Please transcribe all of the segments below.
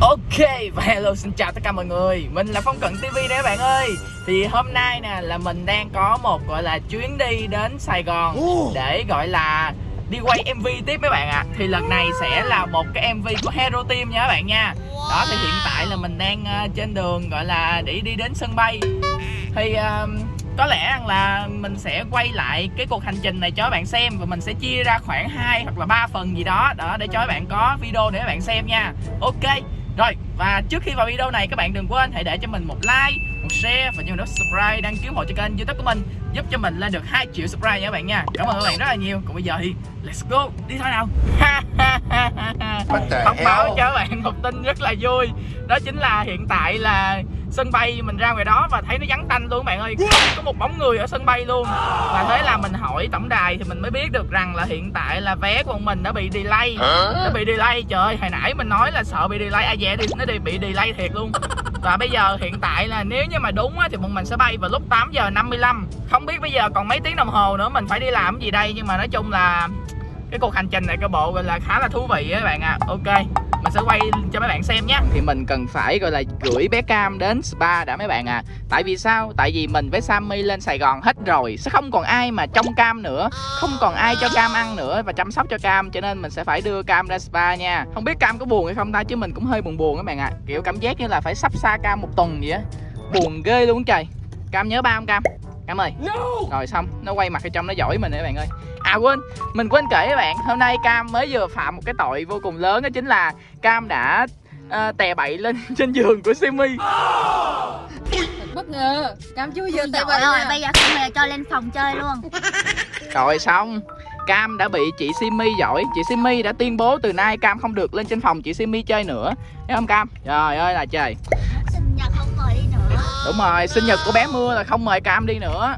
Ok và hello xin chào tất cả mọi người Mình là Phong Cận TV đấy các bạn ơi Thì hôm nay nè là mình đang có một gọi là chuyến đi đến Sài Gòn Để gọi là đi quay MV tiếp mấy bạn ạ à. Thì lần này sẽ là một cái MV của Hero Team nha các bạn nha Đó thì hiện tại là mình đang uh, trên đường gọi là để đi đến sân bay Thì uh, có lẽ là mình sẽ quay lại cái cuộc hành trình này cho các bạn xem và mình sẽ chia ra khoảng 2 hoặc là 3 phần gì đó đó để cho các bạn có video để các bạn xem nha. Ok. Rồi và trước khi vào video này các bạn đừng quên hãy để cho mình một like, một share và nhớ nút subscribe đăng ký hộ cho kênh youtube của mình giúp cho mình lên được 2 triệu subscribe nha các bạn nha. Cảm ơn các bạn rất là nhiều. Còn bây giờ thì let's go đi thôi nào. Thông báo cho các bạn một tin rất là vui đó chính là hiện tại là sân bay mình ra ngoài đó và thấy nó vắng tanh luôn các bạn ơi. Không có một bóng người ở sân bay luôn. Và thế là mình hỏi tổng đài thì mình mới biết được rằng là hiện tại là vé của mình đã bị delay. Nó bị delay. Trời ơi hồi nãy mình nói là sợ bị delay. Ai về thì nó bị delay thiệt luôn. Và bây giờ hiện tại là nếu như mà đúng á, thì bọn mình sẽ bay vào lúc 8 giờ 55 Không biết bây giờ còn mấy tiếng đồng hồ nữa mình phải đi làm gì đây? Nhưng mà nói chung là cái cuộc hành trình này cái bộ gọi là khá là thú vị á các bạn ạ. À. ok sẽ quay cho mấy bạn xem nhé. Thì mình cần phải, gọi là, gửi bé cam đến spa đã mấy bạn à tại vì sao? Tại vì mình với sammy lên sài gòn hết rồi, sẽ không còn ai mà trông cam nữa, không còn ai cho cam ăn nữa và chăm sóc cho cam, cho nên mình sẽ phải đưa cam ra spa nha. Không biết cam có buồn hay không ta, chứ mình cũng hơi buồn buồn các bạn ạ. À. kiểu cảm giác như là phải sắp xa cam một tuần vậy á. Buồn ghê luôn trời. Cam nhớ ba không cam? Cam ơi no. rồi xong nó quay mặt ở trong nó giỏi mình nữa bạn ơi. À quên, mình quên kể các bạn Hôm nay Cam mới vừa phạm một cái tội vô cùng lớn Đó chính là Cam đã uh, tè bậy lên trên giường của Simi. Bất ngờ Cam chưa vừa tè bậy Rồi bây giờ không hề cho lên phòng chơi luôn. Rồi xong Cam đã bị chị Simi giỏi. Chị Simi đã tuyên bố từ nay Cam không được lên trên phòng chị Simi chơi nữa. Thấy không Cam? Trời ơi là trời Đúng rồi, sinh nhật của bé Mưa là không mời Cam đi nữa.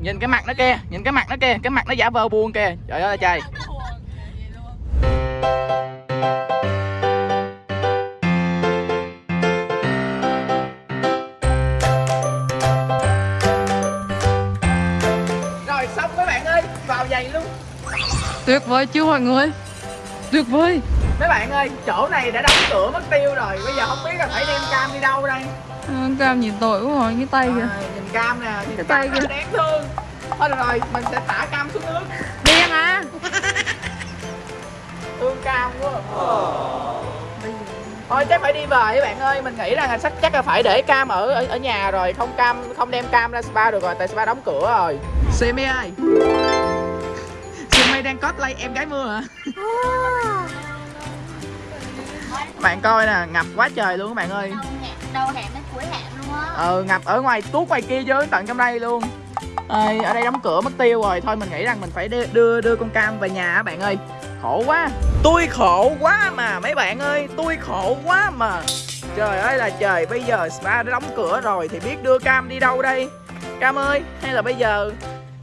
Nhìn cái mặt nó kia nhìn cái mặt nó kia cái mặt nó giả vờ buồn kìa. Trời ơi trời. Rồi xong mấy bạn ơi vào giày luôn. Tuyệt vời chưa mọi người? Tuyệt vời. Mấy bạn ơi chỗ này đã đóng cửa mất tiêu rồi bây giờ không biết là phải đem cam đi đâu đây à, cam nhìn tội quá rồi cái tay kìa. À, nhìn cam nè nhìn cái tay kìa. đáng thương thôi được rồi mình sẽ thả cam xuống nước. Điên à thương cam quá. Thôi chắc phải đi về các bạn ơi. Mình nghĩ rằng chắc chắc là phải để cam ở ở, ở nhà rồi. Không cam không đem cam ra spa được rồi tại spa đóng cửa rồi. Simi ơi. Simi đang cosplay em gái mưa hả? Bạn coi nè ngập quá trời luôn các bạn ơi. Đâu hẹn cuối hẹn luôn á. Ừ ngập ở ngoài tuốt ngoài kia chứ tận trong đây luôn. À, ở đây đóng cửa mất tiêu rồi. Thôi mình nghĩ rằng mình phải đưa đưa, đưa con cam về nhà bạn ơi. Khổ quá. Tôi khổ quá mà mấy bạn ơi. Tôi khổ quá mà. Trời ơi là trời bây giờ spa đã đóng cửa rồi thì biết đưa cam đi đâu đây? Cam ơi hay là bây giờ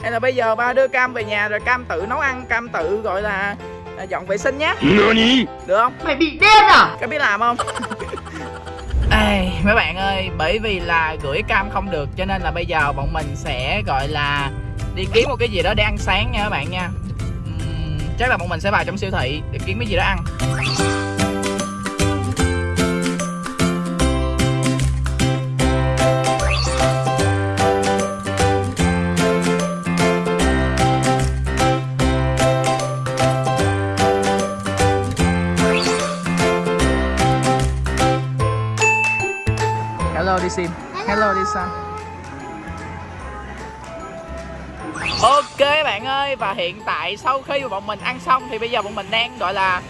hay là bây giờ ba đưa cam về nhà rồi cam tự nấu ăn cam tự gọi là dọn vệ sinh nhé. Được không? Mày bị điên à? Có biết làm không Ê, mấy bạn ơi, bởi vì là gửi cam không được cho nên là bây giờ bọn mình sẽ gọi là đi kiếm một cái gì đó để ăn sáng nha các bạn nha. Uhm, Chắc là bọn mình sẽ vào trong siêu thị để kiếm cái gì đó ăn. Sam Ok bạn ơi Và hiện tại sau khi mà bọn mình ăn xong Thì bây giờ bọn mình đang gọi là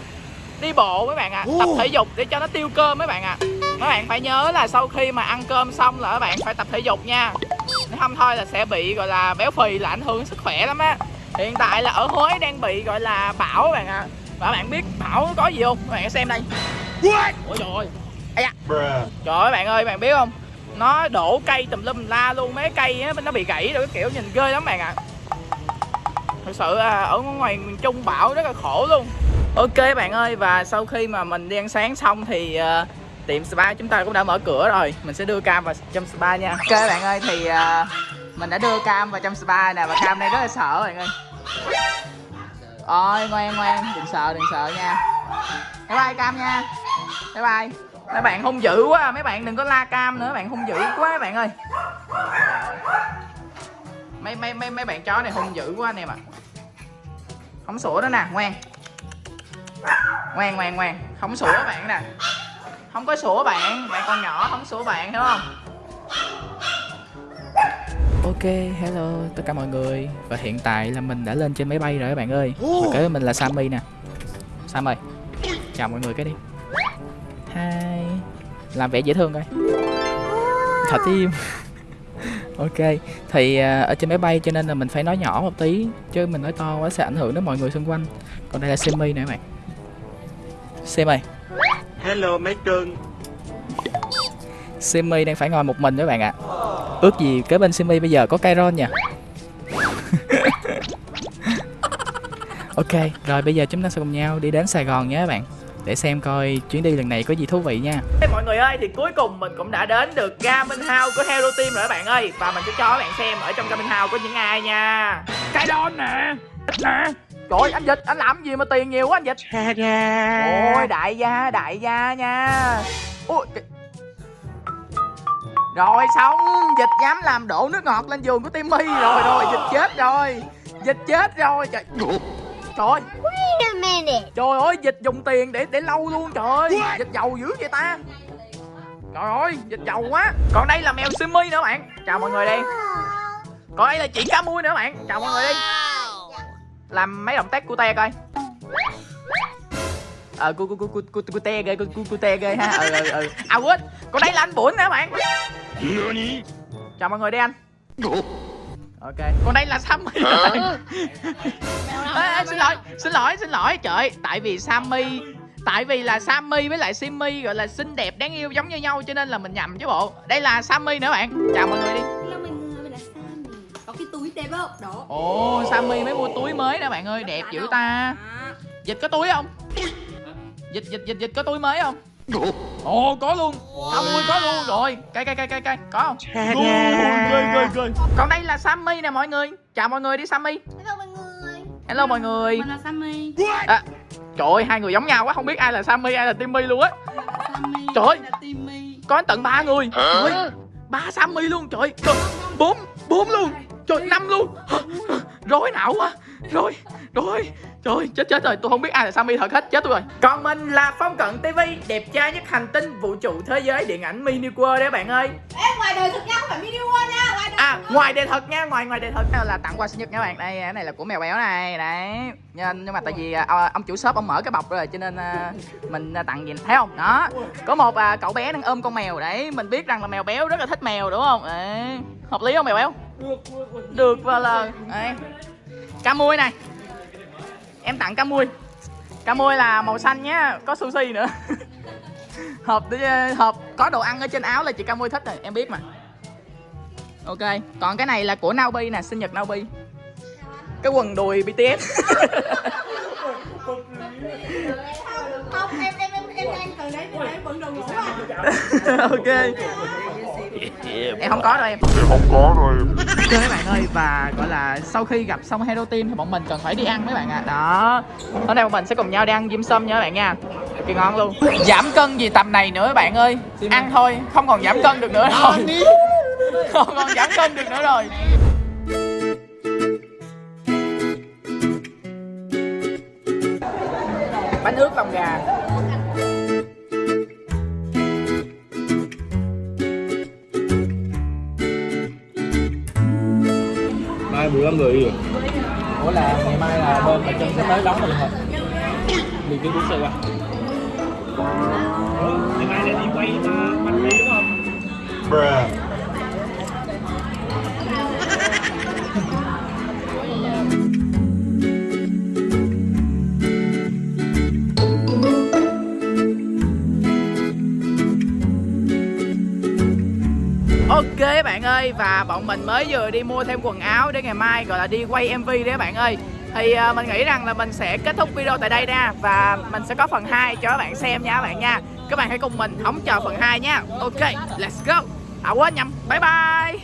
Đi bộ mấy bạn ạ à. Tập thể dục để cho nó tiêu cơm mấy bạn ạ à. Mấy bạn phải nhớ là sau khi mà ăn cơm xong là các bạn phải tập thể dục nha Nếu không thôi là sẽ bị gọi là béo phì là ảnh hưởng sức khỏe lắm á Hiện tại là ở Huế đang bị gọi là bão các bạn ạ à. Và các bạn biết bão có gì không? Các bạn xem đây Ôi trời ơi Ây da. Trời ơi bạn ơi bạn biết không nó đổ cây tùm lum la luôn Mấy cây á, nó bị gãy rồi cái kiểu nhìn ghê lắm bạn ạ. À. Thật sự ở ngoài miền Trung bão rất là khổ luôn. Ok bạn ơi và sau khi mà mình đi ăn sáng xong thì uh, tiệm spa chúng ta cũng đã mở cửa rồi. Mình sẽ đưa Cam vào trong spa nha. Ok bạn ơi thì uh, mình đã đưa Cam vào trong spa nè Và Cam đây rất là sợ bạn ơi. Ôi ngoan ngoan đừng sợ đừng sợ nha. Bye bye Cam nha. Bye bye mấy bạn hung dữ quá mấy bạn đừng có la cam nữa mấy bạn hung dữ quá mấy bạn ơi. Mấy mấy mấy mấy bạn chó này hung dữ quá anh em ạ. Không sủa nữa nè ngoan. Ngoan ngoan ngoan. Không sủa bạn nè. Không có sủa bạn bạn còn nhỏ không sủa bạn hiểu không? Ok, hello tất cả mọi người. Và hiện tại là mình đã lên trên máy bay rồi các bạn ơi. Và kế mình là Sammy nè. Sam ơi Chào mọi người cái đi Làm vẻ dễ thương coi. Thả tim. Ok Thì à, ở trên máy bay cho nên là mình phải nói nhỏ một tí Chứ mình nói to quá sẽ ảnh hưởng đến mọi người xung quanh. Còn đây là Simi nè các bạn. Simi Hello mấy cưng Simi đang phải ngồi một mình các bạn ạ. Ước gì kế bên Simi bây giờ có Kairon nha Ok, rồi bây giờ chúng ta sẽ cùng nhau đi đến Sài Gòn nhé các bạn Để xem coi chuyến đi lần này có gì thú vị nha. Mọi người ơi, thì cuối cùng mình cũng đã đến được Garmin House của Hero Team rồi các bạn ơi. Và mình sẽ cho các bạn xem ở trong Garmin House có những ai nha. Kairon nè nè. Trời ơi, anh Dịch, anh làm gì mà tiền nhiều quá anh Dịch? Ôi, đại gia, đại gia nha. Ôi, cái- rồi xong Dịch dám làm đổ nước ngọt lên giường của Timmy. Rồi rồi dịch chết rồi. Dịch chết rồi. Trời, trời ơi. Wait a minute. Trời ơi dịch dùng tiền để để lâu luôn trời. Ơi Dịch giàu dữ vậy ta. Trời ơi dịch giàu quá. Còn đây là mèo Simmy nữa bạn. Chào mọi người đi. Còn đây là chị cá mui nữa bạn. Chào mọi người đi. Làm mấy động tác cute coi. Ờ cu cu cu cu cu cu te ghê cu cu cu te ghê ha. Ừ ừ ừ. À quên. Còn đây là anh Bủn nữa bạn. Chào mọi người đi anh Ok. Còn đây là Sammy. Ê, ê, xin lỗi xin lỗi xin lỗi. Trời tại vì Sammy tại vì là Sammy với lại Simmy gọi là xinh đẹp đáng yêu giống như nhau cho nên là mình nhầm chứ bộ. Đây là Sammy nữa bạn. Chào mọi người đi. Hello mọi người, mình là Sammy. Có cái túi đẹp không? Đó. Ồ Sammy mới mua túi mới nè bạn ơi đẹp dữ ta. Dịch có túi không? Dịch dịch dịch dịch có túi mới không ồ có luôn. Tao mua có luôn. Rồi cây cây cây cây cây có không? Còn đây là Sammy nè mọi người. Chào mọi người đi Sammy. Hello mọi người. hello mọi người. Mình là Sammy. À, trời ơi hai người giống nhau quá. Không biết ai là Sammy ai là Timmy luôn á. Sammy Trời ơi. có tận ba người. Trời ơi, ba Sammy luôn. Trời trời bốn bốn luôn. Trời năm luôn. Rối não quá. Rồi rồi trời chết chết rồi tôi không biết ai là Sammy thật hết chết tôi rồi. Còn mình là Phong Cận TV đẹp trai nhất hành tinh vũ trụ thế giới điện ảnh mini world đấy bạn ơi. Ê, ngoài đời thực ra không phải mini world nha Ngoài đời à ngoài đề thật nha ngoài ngoài đề thật. Đây là tặng quà sinh nhật nha bạn. Đây cái này là của mèo béo này đấy. Nhưng, nhưng mà tại vì à, ông chủ shop ông mở cái bọc rồi cho nên à, mình à, tặng gì thấy không? Đó. Có một à, cậu bé đang ôm con mèo đấy. Mình biết rằng là mèo béo rất là thích mèo đúng không? Đấy. hợp lý không mèo béo? Được và là đấy. cá muôi này em tặng cá muôi cá muôi là màu xanh nhá có sushi nữa. Hộp để- hộp có đồ ăn ở trên áo là chị cá muôi thích rồi em biết mà. Ok còn cái này là của Naobi nè sinh nhật Naobi cái quần đùi BTS Không, em em em em đang từ đấy từ đấy vẫn đồ ngủ à. Ok em không có đâu em. Không có rồi ok các bạn ơi và gọi là sau khi gặp xong Hero Team thì bọn mình cần phải đi ăn mấy bạn ạ. Đó. Hôm nay bọn mình sẽ cùng nhau đi ăn dim sum nha các bạn nha. Cực kỳ ngon luôn. Giảm cân gì tầm này nữa các bạn ơi. Ăn thôi không còn giảm cân được nữa rồi. không còn giảm cân được nữa rồi. Bánh ướt lòng gà Mai 15 người rồi ủa là ngày mai là bên ở chân sẽ tới đón mình thôi Mình cứ bước xe qua Ngày mai là đi quay bánh mì đúng không? Bruh Ok các bạn ơi, và bọn mình mới vừa đi mua thêm quần áo để ngày mai, gọi là, đi quay MV đấy các bạn ơi. Thì ờ, mình nghĩ rằng là mình sẽ kết thúc video tại đây nha, và mình sẽ có phần 2 cho các bạn xem nha các bạn nha. Các bạn hãy cùng mình hóng chờ phần 2 nha. Ok, let's go. À quên nhầm. Bye bye.